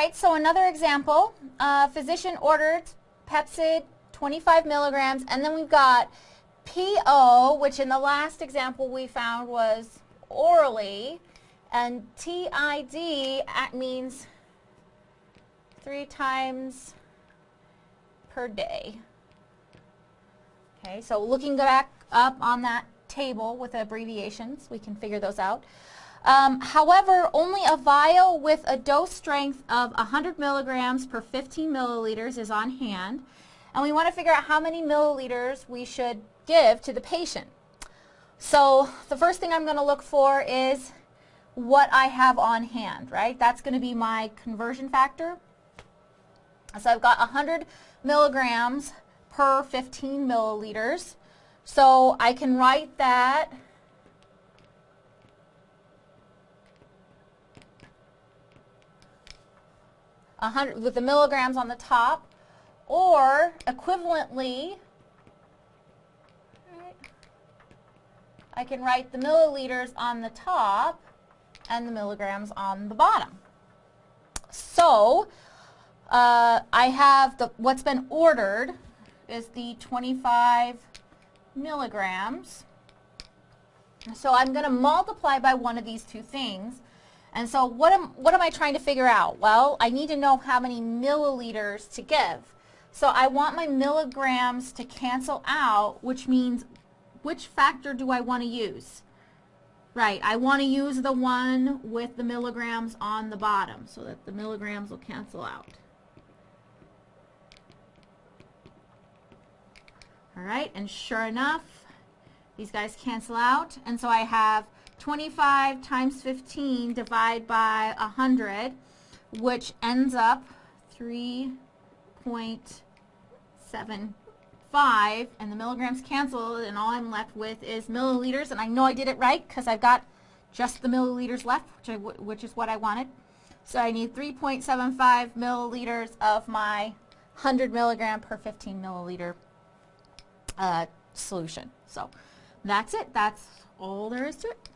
right, so another example. Uh, physician ordered Pepcid 25 milligrams, and then we've got PO, which in the last example we found was orally, and TID means three times per day. Okay, so looking back up on that table with abbreviations, we can figure those out. Um, however, only a vial with a dose strength of 100 milligrams per 15 milliliters is on hand, and we want to figure out how many milliliters we should give to the patient. So the first thing I'm going to look for is what I have on hand, right? That's going to be my conversion factor. So I've got 100 milligrams per 15 milliliters. So I can write that with the milligrams on the top, or equivalently, I can write the milliliters on the top and the milligrams on the bottom. So uh, I have the what's been ordered is the 25 milligrams. So I'm going to multiply by one of these two things. And so what am, what am I trying to figure out? Well, I need to know how many milliliters to give. So I want my milligrams to cancel out, which means which factor do I want to use? Right, I want to use the one with the milligrams on the bottom so that the milligrams will cancel out. All right, and sure enough, these guys cancel out. And so I have 25 times 15 divided by 100, which ends up 3.75 and the milligrams cancel and all I'm left with is milliliters and I know I did it right because I've got just the milliliters left which, which is what I wanted. So I need 3.75 milliliters of my 100 milligram per 15 milliliter uh, solution. So that's it. That's all there is to it.